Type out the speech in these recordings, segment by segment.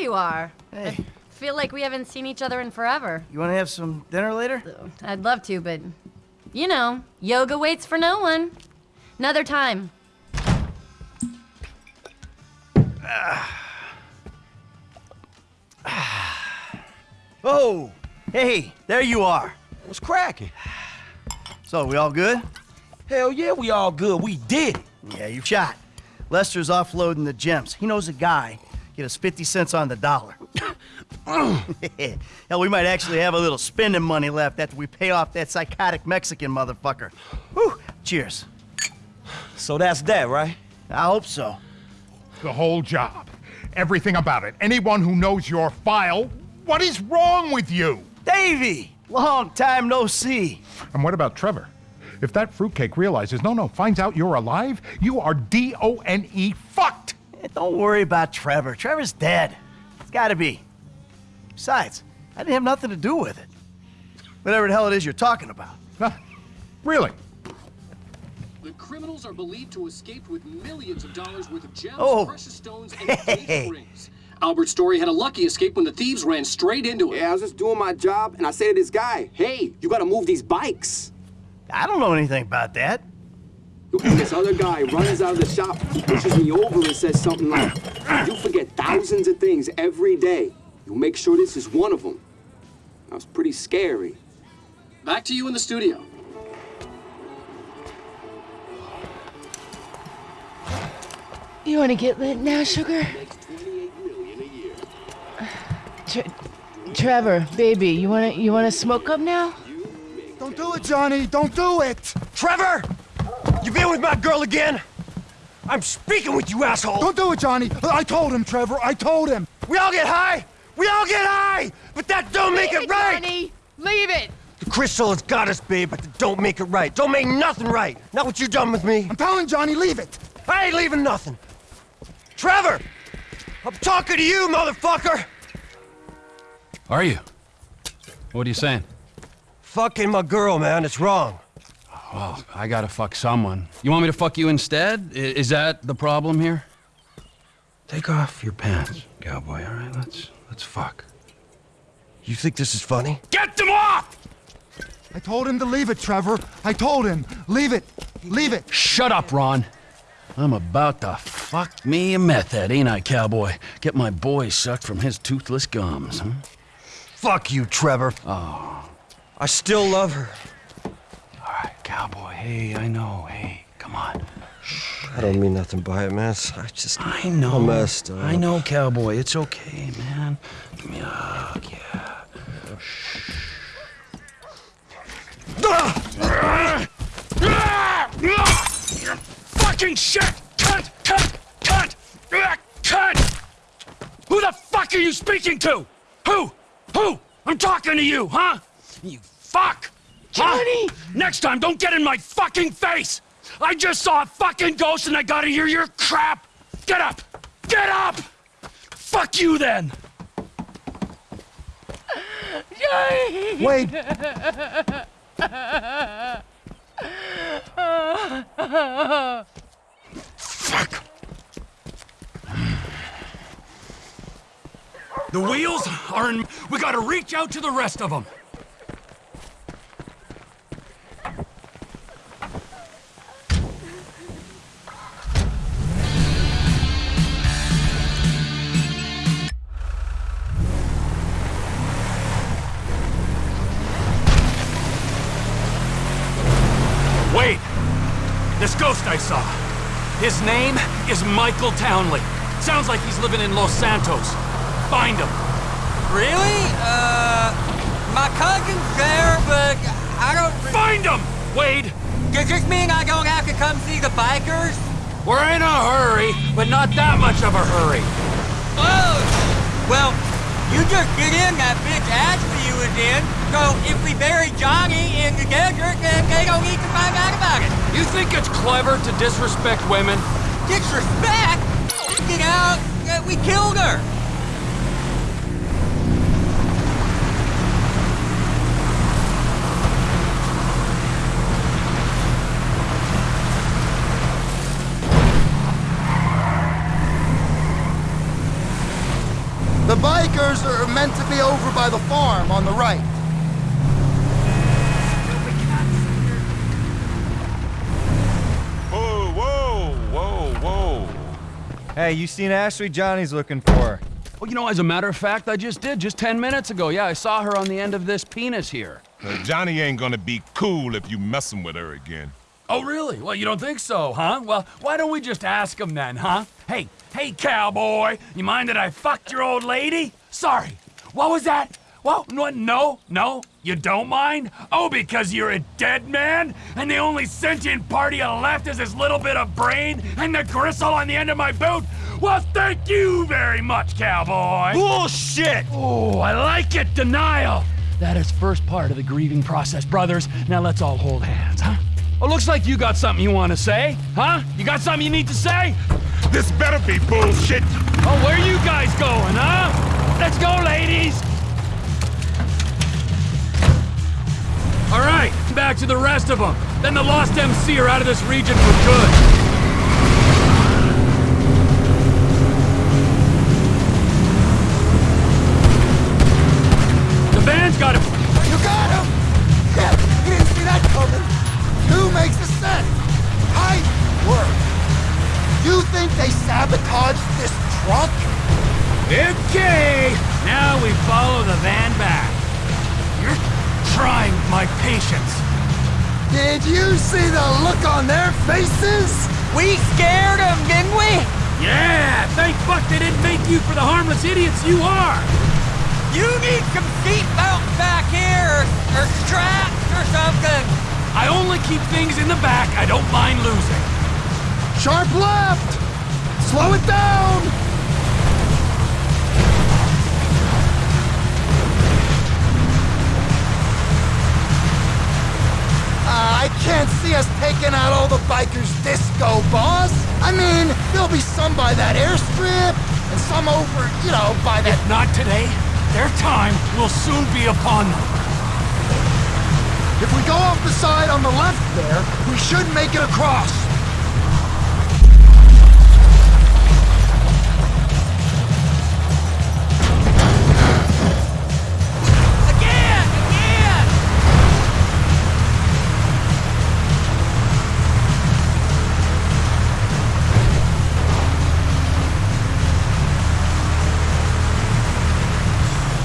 you are. Hey. I feel like we haven't seen each other in forever. You want to have some dinner later? I'd love to, but you know, yoga waits for no one. Another time. Oh, hey, there you are. What's cracking? So, we all good? Hell yeah, we all good. We did it. Yeah, you shot. Lester's offloading the gems. He knows a guy. Get us 50 cents on the dollar. Hell, we might actually have a little spending money left after we pay off that psychotic Mexican motherfucker. Whew, cheers. So that's that, right? I hope so. The whole job. Everything about it. Anyone who knows your file, what is wrong with you? Davy! Long time no see. And what about Trevor? If that fruitcake realizes, no, no, finds out you're alive, you are D-O-N-E fucked! Eh, don't worry about Trevor. Trevor's dead. It's gotta be. Besides, I didn't have nothing to do with it. Whatever the hell it is you're talking about. Huh? Really? The criminals are believed to have escaped with millions of dollars worth of gems, Oh. precious stones, and engagement rings. Albert Story had a lucky escape when the thieves ran straight into him. Yeah, I was just doing my job, and I say to this guy, hey, you gotta move these bikes. I don't know anything about that. And this other guy runs out of the shop, pushes me over, and says something like, you forget thousands of things every day. You make sure this is one of them. That was pretty scary. Back to you in the studio. You want to get lit now, sugar? Tre- Trevor, baby, you want to you want to smoke up now? Don't do it, Johnny! Don't do it! Trevor! You been with my girl again? I'm speaking with you, asshole! Don't do it, Johnny! I told him, Trevor. I told him. We all get high! We all get high! But that don't make Leave it right! Johnny. Leave it. The crystal has got us, babe, but that don't make it right. Don't make nothing right. Not what you done with me. I'm telling Johnny, leave it. I ain't leaving nothing. Trevor! I'm talking to you, motherfucker! Are you? What are you saying? Fucking my girl, man. It's wrong. Well, I gotta fuck someone. You want me to fuck you instead? I- is that the problem here? Take off your pants, cowboy, all right? Let's, let's fuck. You think this is funny? Get them off! I told him to leave it, Trevor. I told him. Leave it. Leave it. Shut up, Ron. I'm about to fuck me a meth head, ain't I, cowboy? Get my boy sucked from his toothless gums, huh? Fuck you, Trevor. Oh. I still love her. Cowboy. Hey, I know. Hey, come on. I don't mean nothing by it, man. I just. I know. I messed up. I know, cowboy. It's okay, man. Give me a hug, yeah. Fucking shit! Cunt! Cunt! Cunt! Ah, Cunt! Who the fuck are you speaking to? Who? Who? I'm talking to you, huh? You fuck! Johnny! Next time, don't get in my fucking face! I just saw a fucking ghost and I gotta hear your crap! Get up! Get up! Fuck you then! Wade, Fuck! The wheels are in. We gotta reach out to the rest of them. I saw. His name is Michael Townley. Sounds like he's living in Los Santos. Find him. Really? Uh, my cousin's there, but I don't... Find him! Wade! Does this mean I don't have to come see the bikers? We're in a hurry, but not that much of a hurry. Oh! Well, you just get in that bitch Ashley was in, so if we bury Johnny in the desert, then they don't need to find out about it. You think it's clever to disrespect women? Disrespect? You know, uh, we killed her. The bikers are meant to be over by the farm on the right. Hey, you seen Ashley Johnny's looking for? Her. Well, you know, as a matter of fact, I just did, just 10 minutes ago. Yeah, I saw her on the end of this penis here. Uh, Johnny ain't gonna be cool if you messing with her again. Oh, really? Well, you don't think so, huh? Well, why don't we just ask him then, huh? Hey, hey, cowboy, you mind that I fucked your old lady? Sorry. What was that? Well, no, no, no, you don't mind? Oh, because you're a dead man? And the only sentient part you left is this little bit of brain and the gristle on the end of my boot? Well, thank you very much, cowboy. Bullshit! Oh, I like it, denial. That is first part of the grieving process, brothers. Now let's all hold hands, huh? Well, looks like you got something you want to say, huh? You got something you need to say? This better be bullshit. Oh, where are you guys going, huh? Let's go, ladies! All right, back to the rest of them. Then the Lost MC are out of this region for good. The van's got him. You got him! Yeah, you didn't see that coming. Two makes a set. Tight work. You think they sabotaged this truck? Okay, now we follow the van back. You're trying my patience. Did you see the look on their faces? We scared them, didn't we? Yeah, thank fuck they didn't make you for the harmless idiots you are. You need some seatbelts back here, or, or straps or something. I only keep things in the back I don't mind losing. Sharp left! Slow it down! I can't see us taking out all the bikers disco, boss. I mean, there'll be some by that airstrip, and some over, you know, by that... If not today, their time will soon be upon them. If we go off the side on the left there, we should make it across.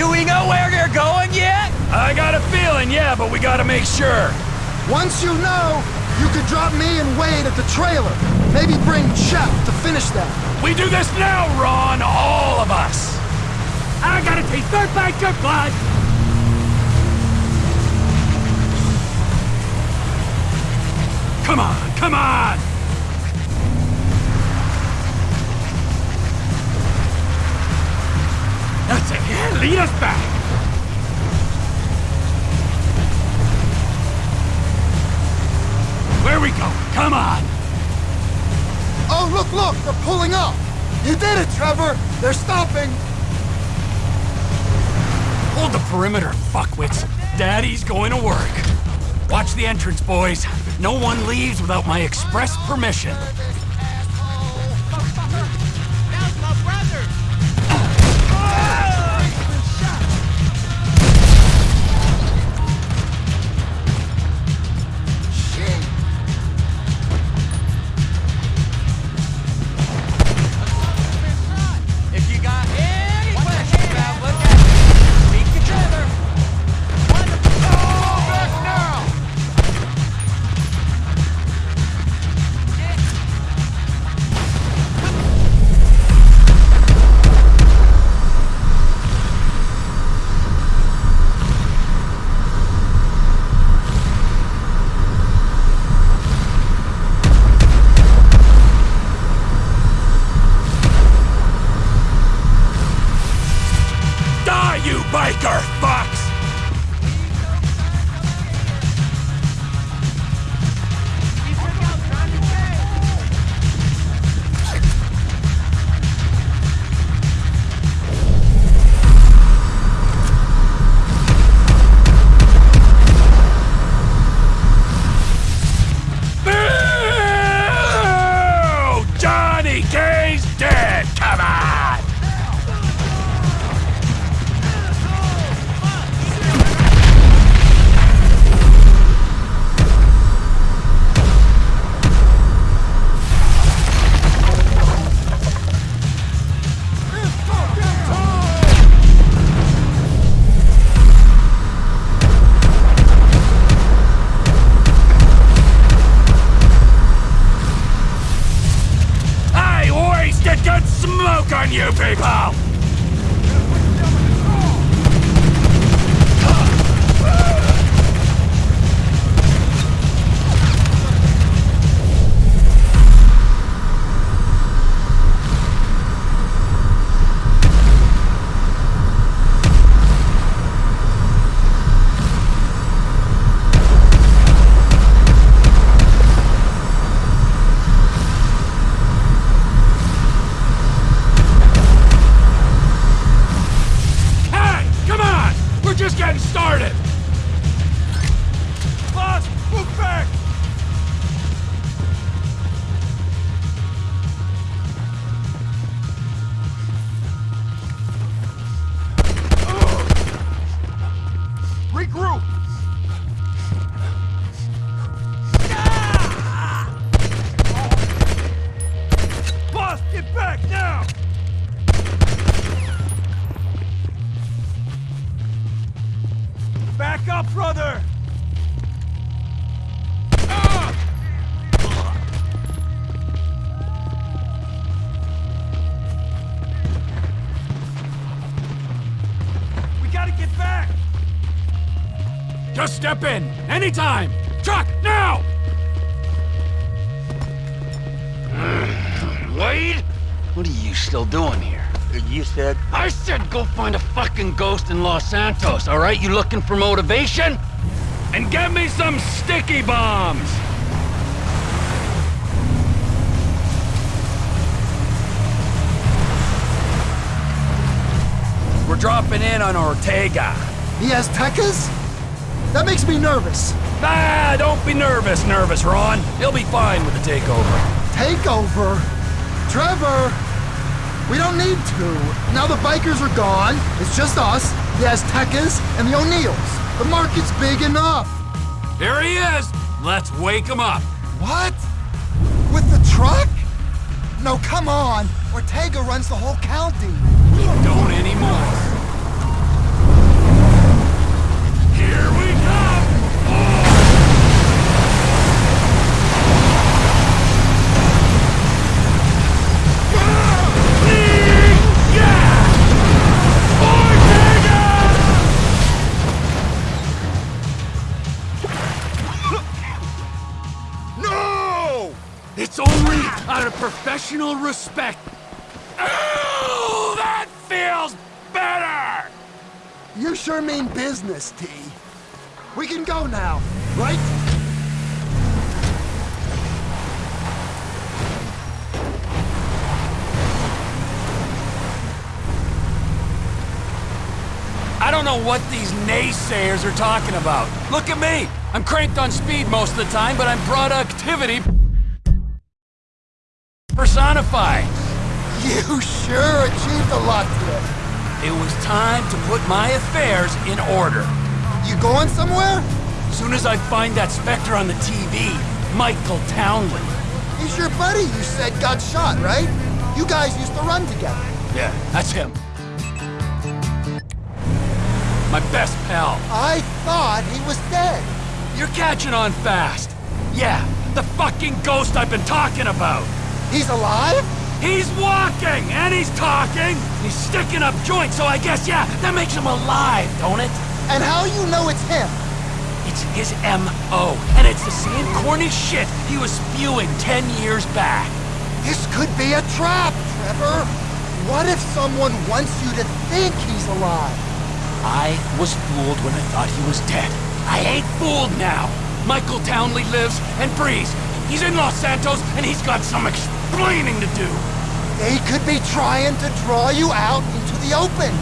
Do we know where they're going yet? I got a feeling, yeah, but we gotta make sure. Once you know, you could drop me and Wade at the trailer. Maybe bring Shep to finish that. We do this now, Ron, all of us. I gotta taste their biker blood. Come on, come on! That's it, yeah, lead us back! Where we going? Come on! Oh, look, look, they're pulling up. You did it, Trevor. They're stopping. Hold the perimeter, fuckwits. Daddy's going to work. Watch the entrance, boys. No one leaves without my express permission. You people! Just step in! Anytime! Truck, now! Wade? What are you still doing here? You said... I said go find a fucking ghost in Los Santos, all right? You looking for motivation? And get me some sticky bombs! We're dropping in on Ortega. He has Tekkas? That makes me nervous. Ah, don't be nervous, nervous, Ron. He'll be fine with the takeover. Takeover? Trevor! We don't need to. Now the bikers are gone. It's just us, the Aztecas, and the O'Neills. The market's big enough. Here he is. Let's wake him up. What? With the truck? No, come on. Ortega runs the whole county. Professional respect. Oh, that feels better! You sure mean business, T. We can go now, right? I don't know what these naysayers are talking about. Look at me! I'm cranked on speed most of the time, but I'm productivity personified. You sure achieved a lot today. It was time to put my affairs in order. You going somewhere? Soon as I find that Spectre on the TV, Michael Townley. He's your buddy you said got shot, right? You guys used to run together. Yeah, that's him. My best pal. I thought he was dead. You're catching on fast. Yeah, the fucking ghost I've been talking about. He's alive? He's walking, and he's talking. He's sticking up joints, so I guess, yeah, that makes him alive, don't it? And how you know it's him? It's his M.O., and it's the same corny shit he was spewing ten years back. This could be a trap, Trevor. What if someone wants you to think he's alive? I was fooled when I thought he was dead. I ain't fooled now. Michael Townley lives and breathes. He's in Los Santos, and he's got some explaining to do. They could be trying to draw you out into the open.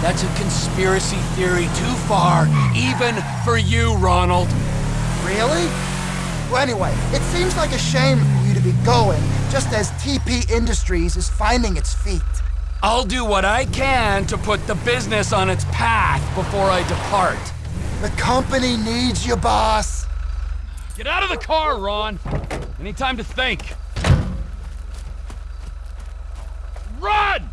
That's a conspiracy theory too far, even for you, Ronald. Really? Well, anyway, it seems like a shame for you to be going, just as TP Industries is finding its feet. I'll do what I can to put the business on its path before I depart. The company needs you, boss. Get out of the car, Ron. Any time to think. Run!